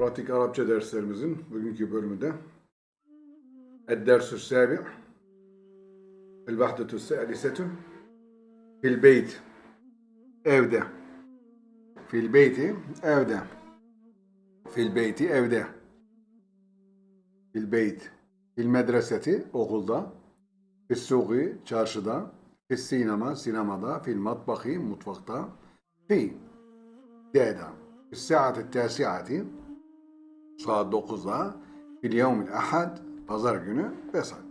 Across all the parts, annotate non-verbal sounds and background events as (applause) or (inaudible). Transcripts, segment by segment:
Pratik Arapça derslerimizin bugünkü bölümünde Ed-Dersü Sabi' El-Vahdetü Salisetü Fil Beyt. Evde. Fil Beyti Evde. Fil Beyti Evde. Fil Beyt. Fil Medreseti Okulda. Fil Suği Çarşıda. Fil Sinema Sinemada. Fil Matbahi Mutfakta. Fi. D'da Fil Saati Tasiati saat 9'da fil yevmil ahad pazar günü vesaire.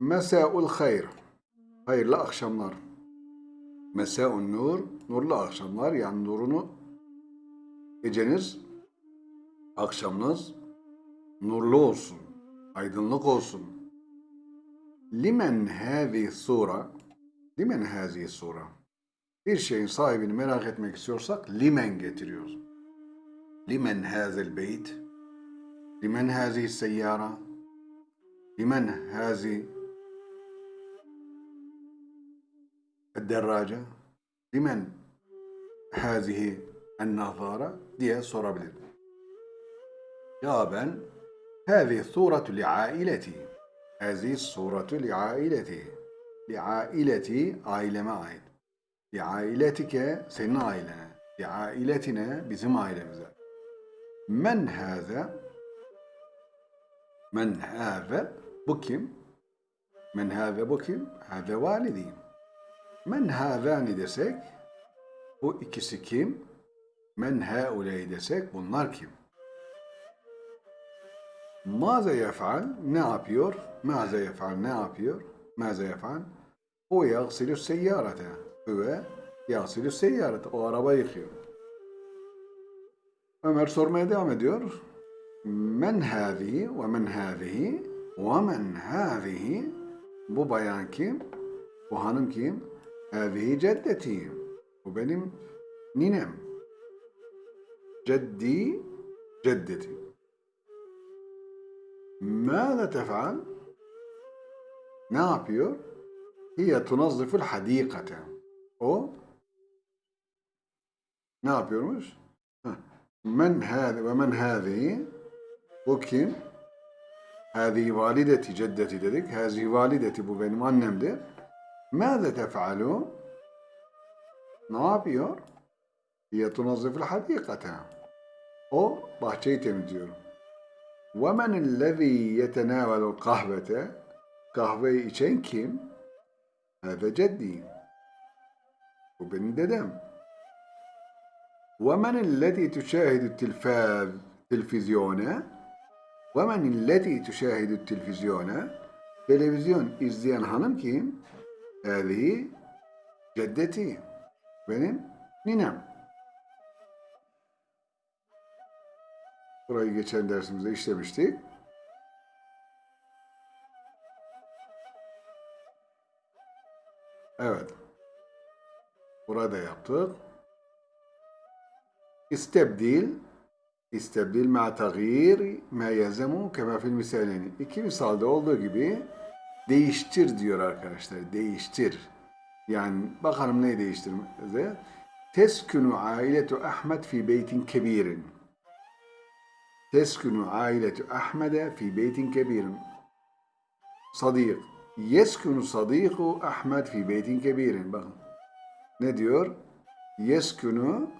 Mesaul hayr hayırlı akşamlar. Mesaun nur nurlu akşamlar yani nurunu geceniz akşamınız nurlu olsun, aydınlık olsun. Limen hâzi sura limen hâzi sura bir şeyin sahibini merak etmek istiyorsak limen getiriyoruz. Limen hazel beyt? Limen hazihi seyyara? Limen hazi الدراجة limen hazihi النظارة diye sorabilir. Cevaben هذه الصورة لعائلتي هذه الصورة لعائلتي لعائلتي aileme ait. Li ailetike senin ailene. Li ailetine bizim ailemize. Men hâze Men hâze bu kim? Men hâze bu kim? Hâze validi. Men hâzâni desek bu ikisi kim? Men hâuley desek bunlar kim? Maze yef'al ne yapıyor? Maze yef'al ne yapıyor? Maze yef'al o yagsilü seyyarete ve yasilü seyyarete o araba yıkıyor. Ömer sormaya devam ediyor. Men hâzihi ve men hâzihi ve men hâzihi bu bayan kim? Bu hanım kim? Hâzihi ceddeti. Bu benim ninem. Ceddi ceddeti. Mâze tef'al? Ne yapıyor? Hiye tunazziful hadikate. O ne yapıyormuş? Heh. Men hâzi ve men hâzi bu kim? Hâzi valideti ceddeti dedik. Hâzi valideti bu benim annemdir. Mâze tef'alu? Ne yapıyor? Hiye tunazziful hadikate. O bahçeyi temizliyor. Men ellezî yetenâvelul kahvete? Kahveyi içen kim? Hâze ceddi. Bu benim dedem. ومن التي تشاهد التلفاز تلفزيون ومن التي تشاهد التلفزيون televizyon izleyen hanım kim? Hâzihi ceddeti. Benim ninem. Burayı geçen dersimizde işlemiştik. Evet. Burada yaptık. İstebdil İstebdil ma tagir ma yezemu kema fil misaleni. İki misalde olduğu gibi değiştir diyor arkadaşlar. Değiştir. Yani bakalım neyi değiştirmeze. Teskunu ailetu Ahmet fi beytin kebirin. Teskunu ailetu Ahmet'e fi beytin kebirin. Sadik. Yeskunu sadiku Ahmet fi beytin kebirin. Bakın. Ne diyor? Yeskunu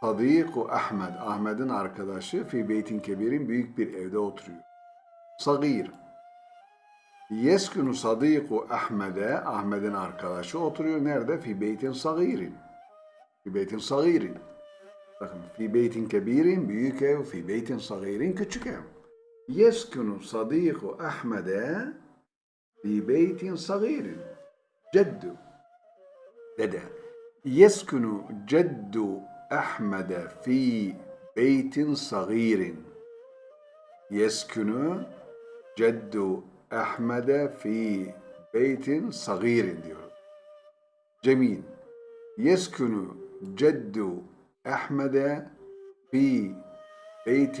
sadiku Ahmet. Ahmet'in arkadaşı fi beytin kebirin büyük bir evde oturuyor. Sagir. Yeskunu sadiku Ahmet'e Ahmet'in arkadaşı oturuyor. Nerede? Fi beytin sagirin. Fi beytin sagirin. Bakın fi beytin kebirin büyük ev, fi beytin sagirin küçük ev. Yeskunu sadiku Ahmet'e fi beytin sagirin. Ceddu. Dede. يسكن جد أحمد في بيت صغير يسكن جد أحمد في بيت صغير diyor. جميل يسكن جد أحمد في بيت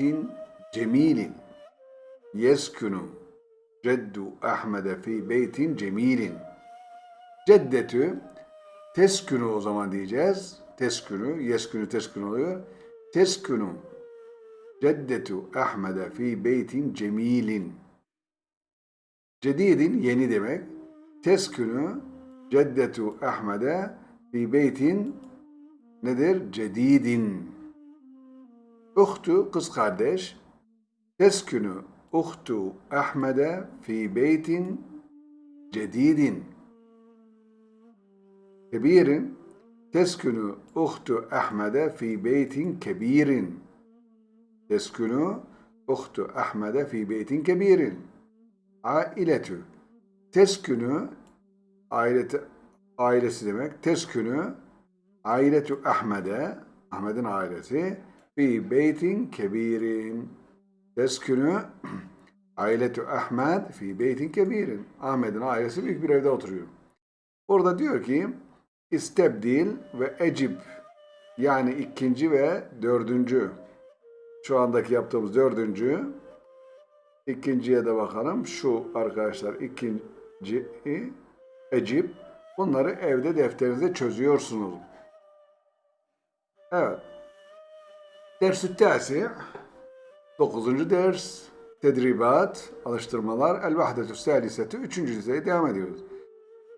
جميل يسكن جد أحمد في بيت جميل جدته Teskünü o zaman diyeceğiz. teskünü, yeskünü teskün oluyor. Teskünü ceddetu Ahmed'e fi beytin cemilin. Cedidin yeni demek. Teskünü ceddetu Ahmed'e fi beytin nedir? Cedidin. Uhtu kız kardeş. Teskünü uhtu Ahmed'e fi beytin cedidin. Kebirin teskünü uhtu Ahmed'e fi beytin kebirin. Teskünü uhtu Ahmed'e fi beytin kebirin. Ailetü. Teskünü aileti, ailesi demek. Teskünü ailetü Ahmed'e Ahmet'in ailesi fi beytin kebirin. Teskünü (clears throat) ailetü Ahmed fi beytin kebirin. Ahmet'in ailesi büyük bir evde oturuyor. Orada diyor ki istebdil ve ecib yani ikinci ve dördüncü şu andaki yaptığımız dördüncü ikinciye de bakalım. Şu arkadaşlar ikinci ecib bunları evde defterinizde çözüyorsunuz. Evet. Ders-i tasi 9. ders tedribat, alıştırmalar el-vahdetü saliseti 3. liseye devam ediyoruz.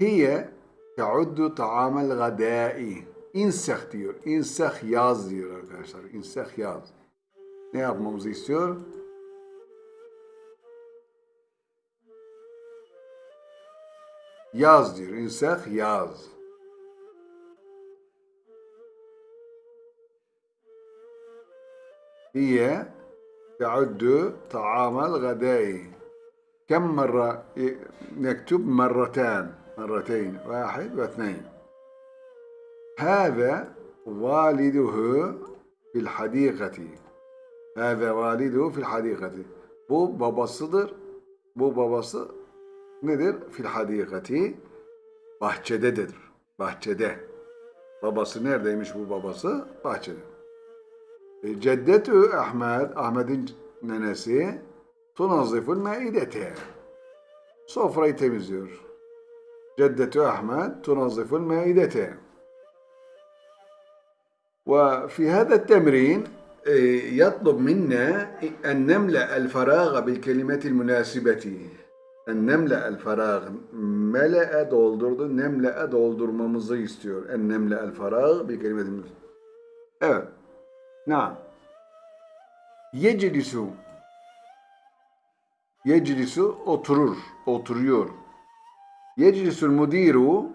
Hiye teuddu ta'amel gadai. İnseh diyor. İnseh yaz diyor arkadaşlar. İnseh yaz. Ne yapmamızı istiyor? Yaz diyor. İnseh yaz. هي تعد طعام الغداء كم مرة نكتب مرتان مرتين واحد واثنين هذا والده في الحديقة هذا والده في الحديقة bu babasıdır. Bu babası nedir? Fil hadikati bahçededir. Bahçede. Babası neredeymiş bu babası? Bahçede. E, Ceddetü Ahmet, Ahmet'in nenesi tunaziful maidete. Sofrayı temizliyor. Ceddetü Ahmet tunaziful maidete. وفي هذا التمرين يطلب منا أن نملأ الفراغ بالكلمات المناسبة أن نملأ الفراغ ملأ doldurdu nemle'e doldurmamızı istiyor. En nemle el farag bir kelimetin. Evet. Naam. Yeclisu. Yeclisu oturur, oturuyor. Yeclisul mudiru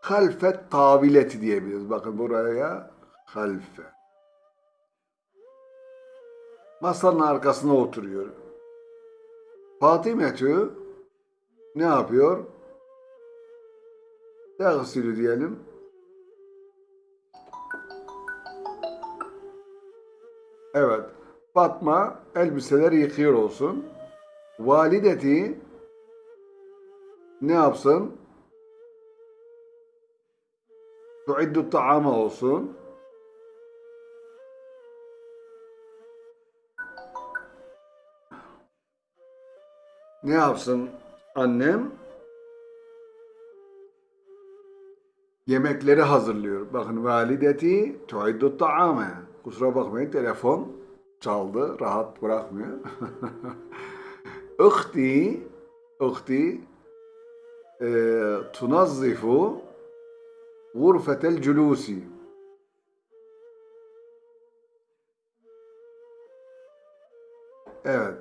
halfet tavileti diyebiliriz. Bakın buraya halfe. Masanın arkasına oturuyor. Fatimetü ne yapıyor? Teğsilü diyelim. Evet. Fatma elbiseleri yıkıyor olsun. Valideti ne yapsın? Tuiddu ta'ama olsun. Ne yapsın annem? Yemekleri hazırlıyor. Bakın valideti tuiddu ta'ama. Kusura bakmayın telefon çaldı. Rahat bırakmıyor. (laughs) Uhti Uhti tunazzifu gurfetel culusi Evet.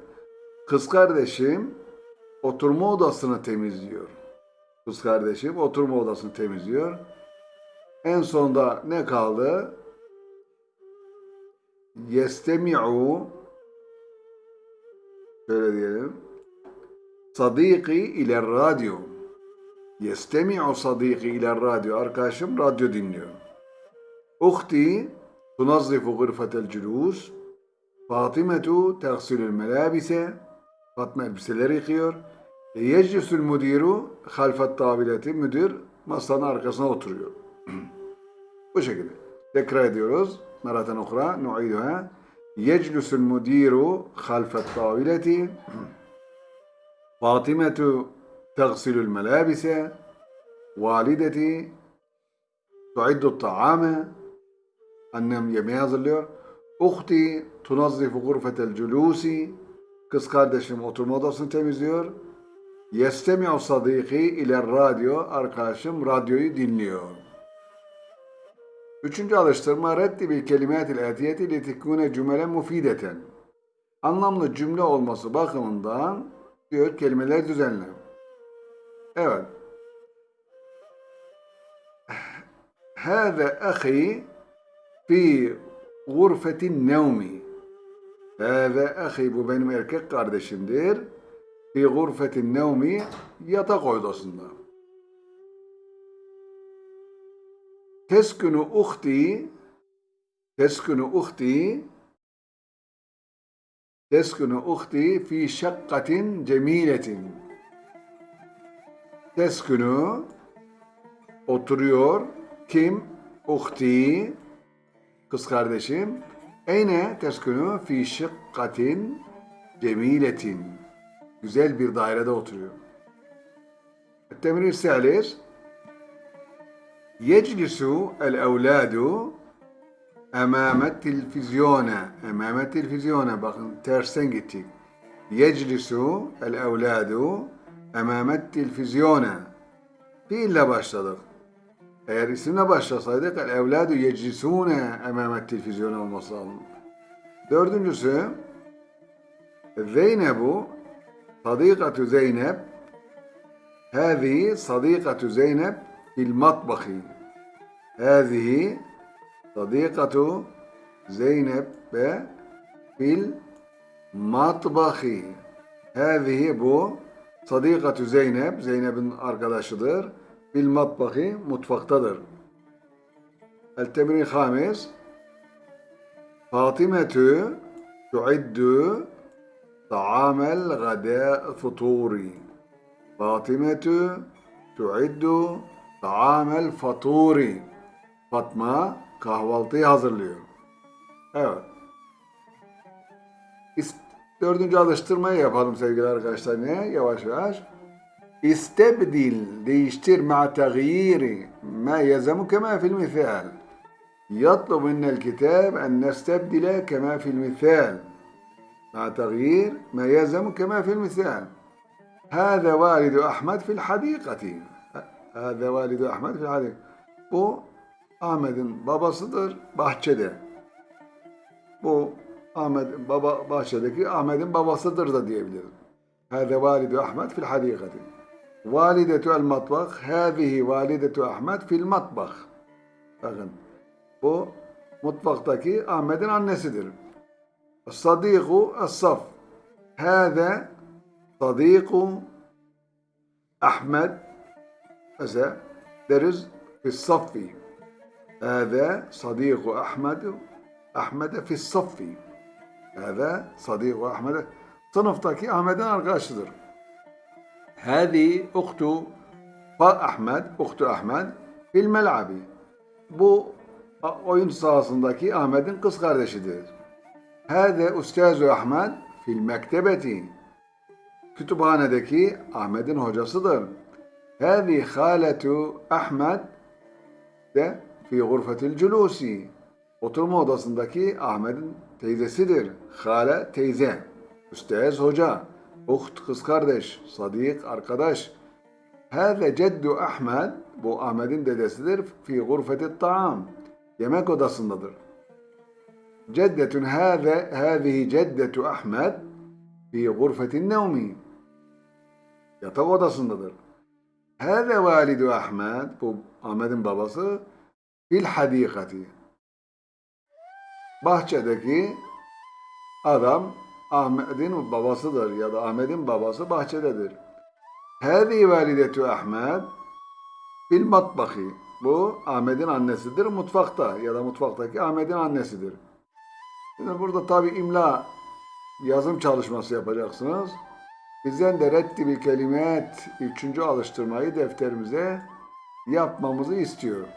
Kız kardeşim oturma odasını temizliyor. Kız kardeşim oturma odasını temizliyor. En sonda ne kaldı? Yestemi'u şöyle diyelim. Sadiki ile radyo. Yestemi'u sadiki ile radyo. Arkadaşım radyo dinliyor. Uhti tunazzifu gırfetel cülûs. Fatimetu tehsilül melabise. Fatma elbiseleri yıkıyor. E, Yeclisül müdiru halfet tabileti. Müdür masanın arkasına oturuyor. Bu şekilde. Tekrar ediyoruz. Meratan okra. Nu'iduha. Yeclisül müdiru halfet tabileti. Fatimetu تغسل الملابس والدتي tuiddu ta'ame. Annem yemeği hazırlıyor. Uhti tunazzifu gurfetel culusi. Kız kardeşim oturma odasını temizliyor. Yestemi'u sadiki ile radyo. Arkadaşım radyoyu dinliyor. Üçüncü alıştırma reddi bil kelimatil etiyeti li tekune cümle mufideten. Anlamlı cümle olması bakımından diyor kelimeler düzenle. Evet. Hâze ahi fi gurfetin nevmi. Hâze ahi bu benim erkek kardeşimdir. Fi gurfetin nevmi yatak odasında. Teskunu uhti Teskunu uhti Teskunu uhti fi şakkatin cemiletin. Pazartesi günü oturuyor. Kim? Uhti, kız kardeşim. Eyne ters günü fi şıkkatin cemiletin. Güzel bir dairede oturuyor. Temrin salir. Yeclisu el evladu emame televizyona. Emame televizyona. Bakın tersten gittik. Yeclisu el evladu Emamet tilfizyona fiille başladık. Eğer isimle başlasaydık el evladu yecisune emamet tilfizyona olması lazım. Dördüncüsü Zeynebu Sadikatü Zeynep Hâzihi Sadikatü Zeynep fil matbahi Hâzihi Sadikatü Zeynep ve fil matbahi Hâzihi Sadikatü Zeynep, Zeynep'in arkadaşıdır. Bil matbahi, mutfaktadır. El temri hamis, Fatimetü tuiddü ta'amel gade futuri. Fatimetü tuiddü ta'amel faturi. Fatma kahvaltıyı hazırlıyor. Evet. İst- Dördüncü alıştırmayı yapalım sevgili arkadaşlar. Ne? Yavaş yavaş. İstebdil, değiştir ma tagyiri ma yezamu kema fil misal. يطلب منا الكتاب أن نستبدل كما في المثال مع تغيير ما يلزم كما في المثال هذا والد أحمد في الحديقة هذا والد أحمد في الحديقة Bu Ahmet'in babasıdır bahçede. Bu Ahmet baba bahçedeki Ahmet'in babasıdır da diyebiliriz. Hâze validu Ahmet fil hadikati. Validetu el matbah. Hâzihi validetu Ahmet fil matbah. Bakın bu mutfaktaki Ahmet'in annesidir. Sadiku es-saf. Hâze sadiku Ahmet mesela deriz fi saffi. Hâze sadiku Ahmet Ahmet'e fi saffi. Hâze sadiku Ahmet'e sınıftaki Ahmet'in arkadaşıdır. Hâzi uktu Ahmet, uktu Ahmet fil mel'abi. Bu oyun sahasındaki Ahmet'in kız kardeşidir. Hâze Üstâzu Ahmet fil mektebeti. Kütüphanedeki Ahmet'in hocasıdır. Hâzi hâletu Ahmet de fi gurfetil culusi. Oturma odasındaki Ahmet'in teyzesidir. Hale teyze. Üstez hoca. Uht kız kardeş. Sadik arkadaş. Hâze ceddu Ahmet. Bu Ahmet'in dedesidir. Fi gurfetit taam. Yemek odasındadır. Ceddetun hâze hâzihi ceddetu Ahmet fi gurfetin nevmi. Yatak odasındadır. Hâze validu Ahmet. Bu Ahmet'in babası. Fil hadikati. Bahçedeki adam Ahmet'in babasıdır ya da Ahmet'in babası bahçededir. Hâzi validetu Ahmet fil matbahi. Bu Ahmet'in annesidir mutfakta ya da mutfaktaki Ahmet'in annesidir. Şimdi burada tabi imla yazım çalışması yapacaksınız. Bizden de reddi bir kelimet üçüncü alıştırmayı defterimize yapmamızı istiyor.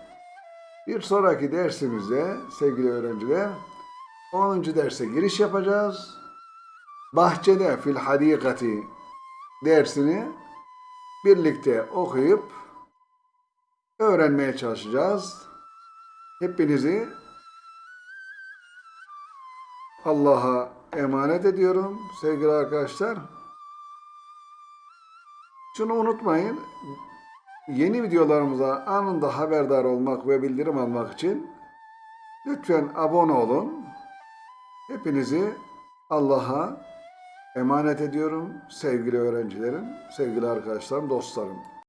Bir sonraki dersimizde sevgili öğrenciler 10. derse giriş yapacağız. Bahçede fil hadikati dersini birlikte okuyup öğrenmeye çalışacağız. Hepinizi Allah'a emanet ediyorum sevgili arkadaşlar. Şunu unutmayın. Yeni videolarımıza anında haberdar olmak ve bildirim almak için lütfen abone olun. Hepinizi Allah'a emanet ediyorum sevgili öğrencilerim, sevgili arkadaşlarım, dostlarım.